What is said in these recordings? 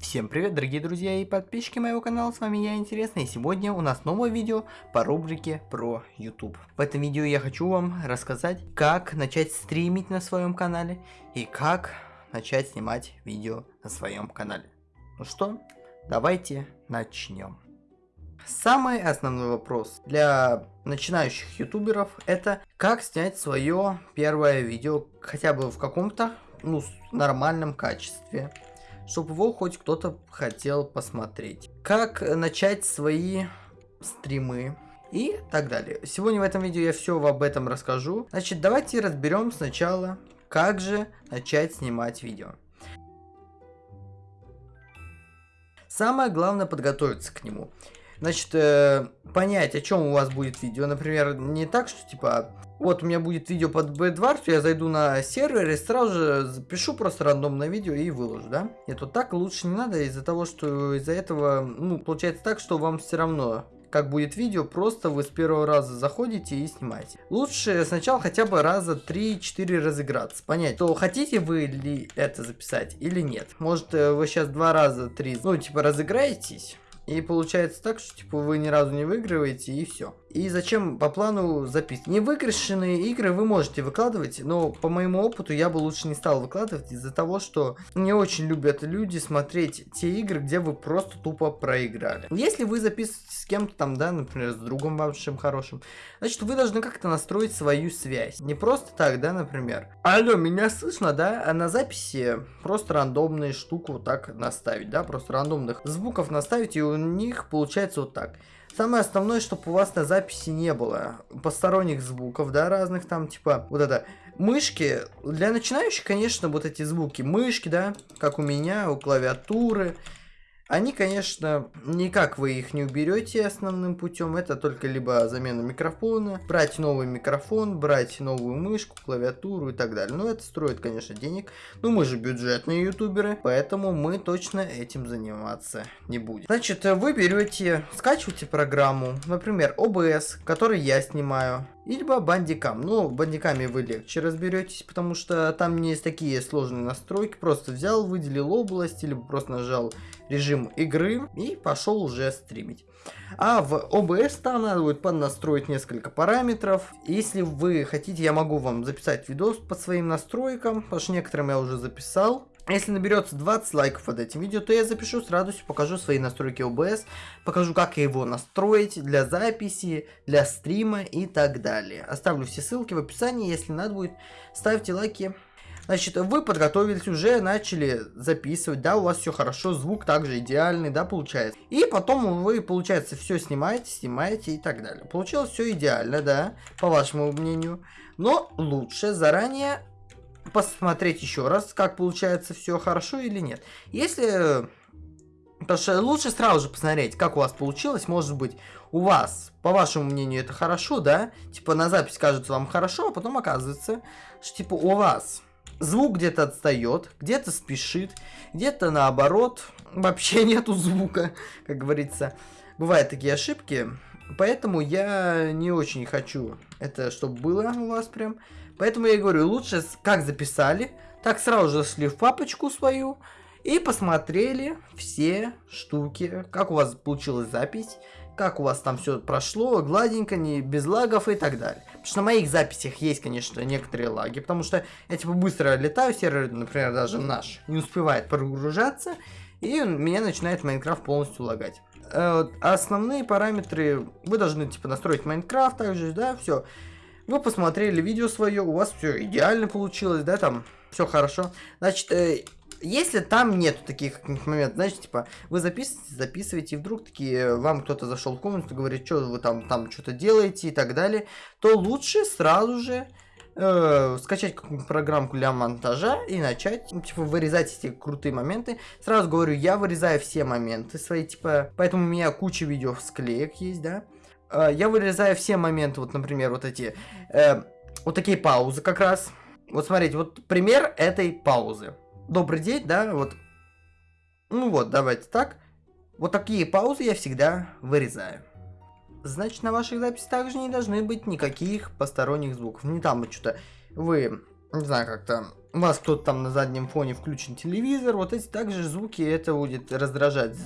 Всем привет, дорогие друзья и подписчики моего канала, с вами я, Интересный, и сегодня у нас новое видео по рубрике про YouTube. В этом видео я хочу вам рассказать, как начать стримить на своем канале и как начать снимать видео на своем канале. Ну что, давайте начнем. Самый основной вопрос для начинающих ютуберов это как снять свое первое видео хотя бы в каком-то ну, нормальном качестве чтобы его хоть кто-то хотел посмотреть. Как начать свои стримы и так далее. Сегодня в этом видео я все об этом расскажу. Значит, давайте разберем сначала, как же начать снимать видео. Самое главное подготовиться к нему. Значит, э, понять, о чем у вас будет видео. Например, не так, что типа, вот у меня будет видео под Bedwars, я зайду на сервер и сразу же запишу просто рандомное видео и выложу, да? Нет, вот так лучше не надо из-за того, что из-за этого, ну, получается так, что вам все равно как будет видео, просто вы с первого раза заходите и снимаете. Лучше сначала хотя бы раза 3-4 разыграться, понять, то хотите вы ли это записать или нет. Может э, вы сейчас два раза, три, ну типа разыграетесь, и получается так, что типа вы ни разу не выигрываете и все. И зачем по плану записывать? Невыигрышенные игры вы можете выкладывать, но по моему опыту я бы лучше не стал выкладывать из-за того, что не очень любят люди смотреть те игры, где вы просто тупо проиграли. Если вы записываете с кем-то там, да, например, с другом вашим хорошим, значит вы должны как-то настроить свою связь. Не просто так, да, например. Алло, меня слышно, да? А на записи просто рандомную штуку вот так наставить, да, просто рандомных звуков наставить, и у них получается вот так. Самое основное, чтобы у вас на записи не было посторонних звуков, да, разных там, типа, вот это, мышки, для начинающих, конечно, вот эти звуки, мышки, да, как у меня, у клавиатуры, они, конечно, никак вы их не уберете основным путем. Это только либо замена микрофона, брать новый микрофон, брать новую мышку, клавиатуру и так далее. Но это строит, конечно, денег. Но мы же бюджетные ютуберы, поэтому мы точно этим заниматься не будем. Значит, вы берете, скачиваете программу, например, OBS, который я снимаю. Либо бандикам. Ну, бандиками вы легче разберетесь, потому что там не есть такие сложные настройки. Просто взял, выделил область, или просто нажал режим игры и пошел уже стримить. А в OBS там надо будет поднастроить несколько параметров. Если вы хотите, я могу вам записать видос по своим настройкам, потому что некоторым я уже записал. Если наберется 20 лайков под этим видео, то я запишу с радостью, покажу свои настройки OBS, покажу, как его настроить для записи, для стрима и так далее. Оставлю все ссылки в описании, если надо будет, ставьте лайки. Значит, вы подготовились, уже начали записывать, да, у вас все хорошо, звук также идеальный, да, получается. И потом вы, получается, все снимаете, снимаете и так далее. Получилось все идеально, да, по вашему мнению. Но лучше заранее посмотреть еще раз, как получается все хорошо или нет. Если... Потому что лучше сразу же посмотреть, как у вас получилось. Может быть, у вас, по вашему мнению, это хорошо, да? Типа на запись кажется вам хорошо, а потом оказывается, что типа у вас звук где-то отстает, где-то спешит, где-то наоборот, вообще нету звука, как говорится. Бывают такие ошибки, поэтому я не очень хочу это, чтобы было у вас прям. Поэтому я говорю, лучше как записали, так сразу же шли в папочку свою и посмотрели все штуки, как у вас получилась запись, как у вас там все прошло, гладенько, не без лагов и так далее. Потому что на моих записях есть, конечно, некоторые лаги, потому что я типа быстро летаю, сервер, например, даже наш, не успевает прогружаться, и меня начинает Майнкрафт полностью лагать. Э, основные параметры вы должны типа настроить Майнкрафт также, да, все. Вы посмотрели видео свое, у вас все идеально получилось, да, там все хорошо. Значит, э, если там нет таких моментов, значит, типа, вы записываете, записываете, и вдруг такие, э, вам кто-то зашел в комнату, говорит, что вы там, там что-то делаете и так далее, то лучше сразу же э, скачать какую-нибудь программку для монтажа и начать, ну, типа, вырезать эти крутые моменты. Сразу говорю, я вырезаю все моменты свои, типа, поэтому у меня куча видео склеек есть, да. Э, я вырезаю все моменты, вот, например, вот эти, э, вот такие паузы как раз. Вот смотрите, вот пример этой паузы. Добрый день, да, вот. Ну вот, давайте так. Вот такие паузы я всегда вырезаю. Значит, на ваших записях также не должны быть никаких посторонних звуков. Не там что-то вы, не знаю, как-то у вас кто-то там на заднем фоне включен телевизор, вот эти также звуки, это будет раздражать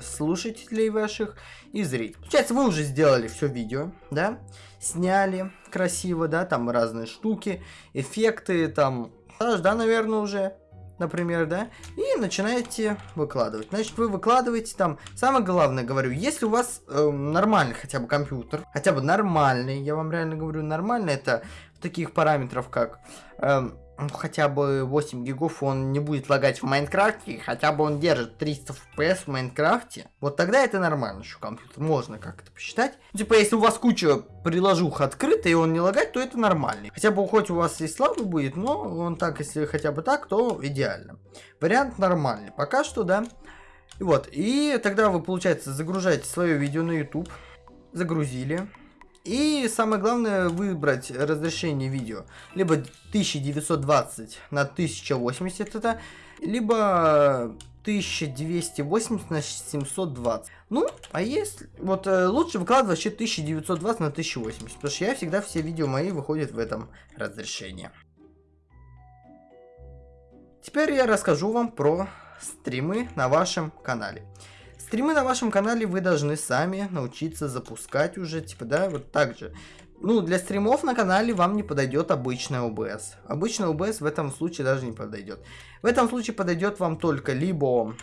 слушателей ваших и зрителей. Получается, вы уже сделали все видео, да, сняли красиво, да, там разные штуки, эффекты, там, да, наверное, уже например, да, и начинаете выкладывать. Значит, вы выкладываете там, самое главное, говорю, если у вас э, нормальный хотя бы компьютер, хотя бы нормальный, я вам реально говорю, нормальный, это таких параметров, как... Э, хотя бы 8 гигов он не будет лагать в Майнкрафте, хотя бы он держит 300 FPS в Майнкрафте, вот тогда это нормально, что компьютер можно как-то посчитать. Типа, если у вас куча приложух открыта и он не лагать, то это нормально. Хотя бы хоть у вас и слабый будет, но он так, если хотя бы так, то идеально. Вариант нормальный. Пока что, да. И вот, и тогда вы, получается, загружаете свое видео на YouTube, загрузили, и самое главное выбрать разрешение видео. Либо 1920 на 1080 это, либо 1280 на 720. Ну, а если... Вот э, лучше выкладывать вообще 1920 на 1080, потому что я всегда все видео мои выходят в этом разрешении. Теперь я расскажу вам про стримы на вашем канале. Стримы на вашем канале вы должны сами научиться запускать уже, типа, да, вот так же. Ну, для стримов на канале вам не подойдет обычная OBS. Обычная OBS в этом случае даже не подойдет. В этом случае подойдет вам только либо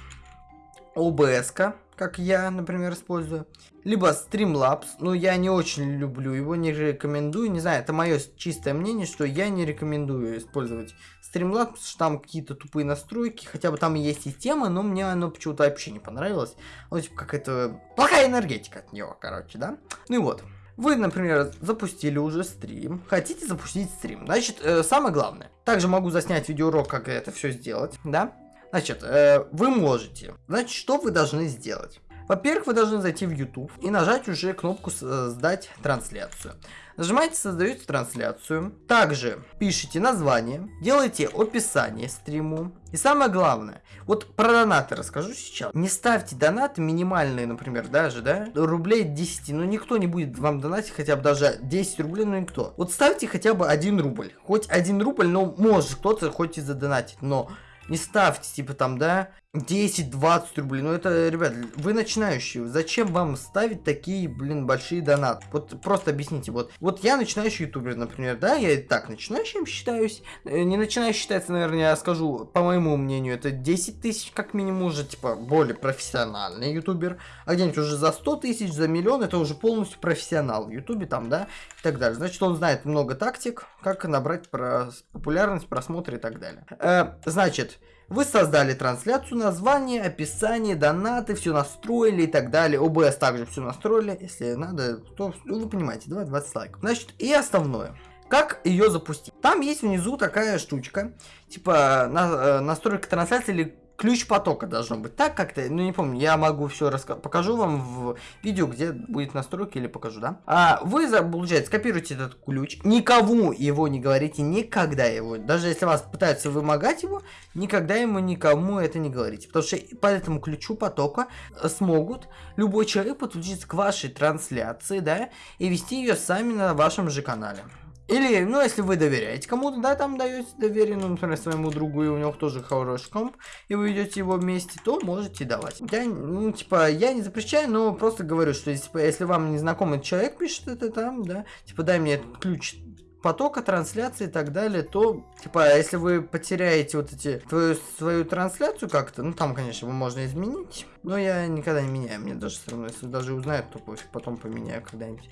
OBS, как я, например, использую, либо Streamlabs, но я не очень люблю его, не рекомендую, не знаю, это мое чистое мнение, что я не рекомендую использовать Streamlabs, что там какие-то тупые настройки, хотя бы там есть и тема, но мне оно почему-то вообще не понравилось, ну, типа, как это, плохая энергетика от него, короче, да, ну и вот. Вы, например, запустили уже стрим, хотите запустить стрим, значит, э, самое главное, также могу заснять видеоурок, как это все сделать, да, Значит, э, вы можете. Значит, что вы должны сделать? Во-первых, вы должны зайти в YouTube и нажать уже кнопку «Создать трансляцию». Нажимаете «Создаете трансляцию». Также пишите название, делайте описание стриму. И самое главное, вот про донаты расскажу сейчас. Не ставьте донаты минимальные, например, даже, да, рублей 10. Ну, никто не будет вам донатить хотя бы даже 10 рублей, ну, никто. Вот ставьте хотя бы 1 рубль. Хоть 1 рубль, но может кто-то хоть и задонатить, но не ставьте, типа там, да, 10-20 рублей. Ну это, ребят, вы начинающие. Зачем вам ставить такие, блин, большие донаты? Вот просто объясните. Вот, вот я начинающий ютубер, например, да, я и так начинающим считаюсь. Э, не начинающий считается, наверное, я скажу, по моему мнению, это 10 тысяч как минимум уже, типа, более профессиональный ютубер. А где-нибудь уже за 100 тысяч, за миллион, это уже полностью профессионал в ютубе там, да, и так далее. Значит, он знает много тактик, как набрать про популярность, просмотры и так далее. Э, значит, вы создали трансляцию, название, описание, донаты, все настроили и так далее. OBS также все настроили. Если надо, то ну, вы понимаете, 20 лайков. Значит, и основное. Как ее запустить? Там есть внизу такая штучка, типа на, э, настройка трансляции или ключ потока должно быть. Так как-то, ну не помню, я могу все рассказать. Покажу вам в видео, где будет настройки или покажу, да? А вы, получается, скопируете этот ключ, никому его не говорите, никогда его. Даже если вас пытаются вымогать его, никогда ему никому это не говорите. Потому что по этому ключу потока смогут любой человек подключиться к вашей трансляции, да, и вести ее сами на вашем же канале. Или, ну, если вы доверяете кому-то, да, там даете доверие, ну, например, своему другу, и у него тоже хороший комп, и вы идете его вместе, то можете давать. Я, ну, типа, я не запрещаю, но просто говорю, что если, если вам незнакомый человек пишет это там, да, типа, дай мне ключ потока трансляции и так далее, то, типа, если вы потеряете вот эти, твою, свою трансляцию как-то, ну, там, конечно, можно изменить, но я никогда не меняю, мне даже все равно, если даже узнают, то потом поменяю когда-нибудь.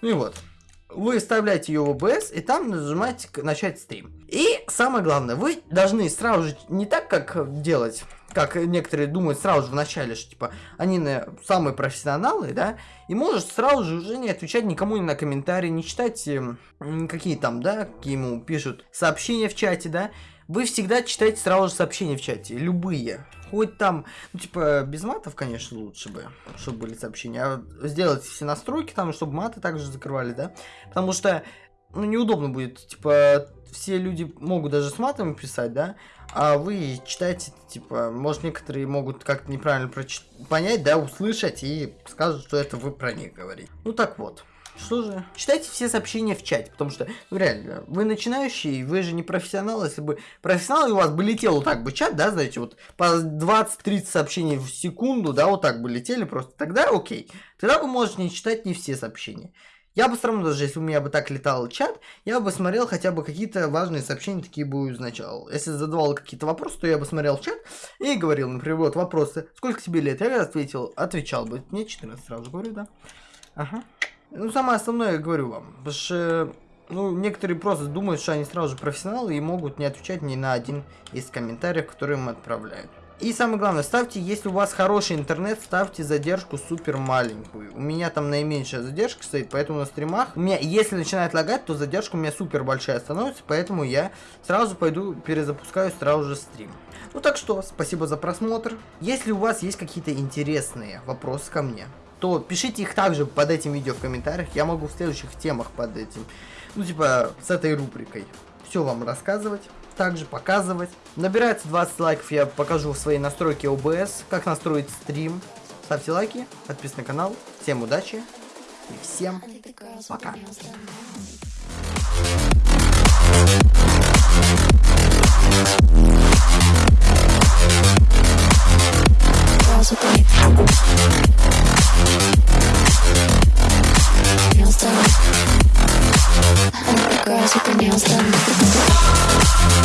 Ну и вот вы вставляете ее в OBS и там нажимаете начать стрим. И самое главное, вы должны сразу же не так, как делать, как некоторые думают сразу же в начале, что типа они на, самые профессионалы, да, и можешь сразу же уже не отвечать никому ни на комментарии, не читать э, какие там, да, какие ему пишут сообщения в чате, да, вы всегда читаете сразу же сообщения в чате, любые. Хоть там, ну, типа, без матов, конечно, лучше бы, чтобы были сообщения. А сделать все настройки там, чтобы маты также закрывали, да? Потому что, ну, неудобно будет, типа, все люди могут даже с матом писать, да? А вы читаете, типа, может, некоторые могут как-то неправильно понять, да, услышать и скажут, что это вы про них говорите. Ну, так вот. Что же? Читайте все сообщения в чате, потому что, ну реально, вы начинающий, вы же не профессионал. Если бы профессионал, и у вас бы летел вот так бы чат, да, знаете, вот по 20-30 сообщений в секунду, да, вот так бы летели просто, тогда окей. Тогда вы можете не читать не все сообщения. Я бы все равно, даже если у меня бы так летал чат, я бы смотрел хотя бы какие-то важные сообщения, такие бы изначал. Если задавал какие-то вопросы, то я бы смотрел чат и говорил, например, вот вопросы, сколько тебе лет? Я ответил, отвечал бы. Мне 14 сразу говорю, да. Ага. Ну, самое основное я говорю вам, потому что, ну, некоторые просто думают, что они сразу же профессионалы и могут не отвечать ни на один из комментариев, которые им отправляют. И самое главное, ставьте, если у вас хороший интернет, ставьте задержку супер маленькую. У меня там наименьшая задержка стоит, поэтому на стримах, у меня, если начинает лагать, то задержка у меня супер большая становится, поэтому я сразу пойду перезапускаю сразу же стрим. Ну так что, спасибо за просмотр. Если у вас есть какие-то интересные вопросы ко мне, то пишите их также под этим видео в комментариях. Я могу в следующих темах под этим, ну типа с этой рубрикой, все вам рассказывать также показывать. Набирается 20 лайков, я покажу в своей настройке OBS, как настроить стрим. Ставьте лайки, подписывайтесь на канал. Всем удачи и всем пока. girls with their nails done.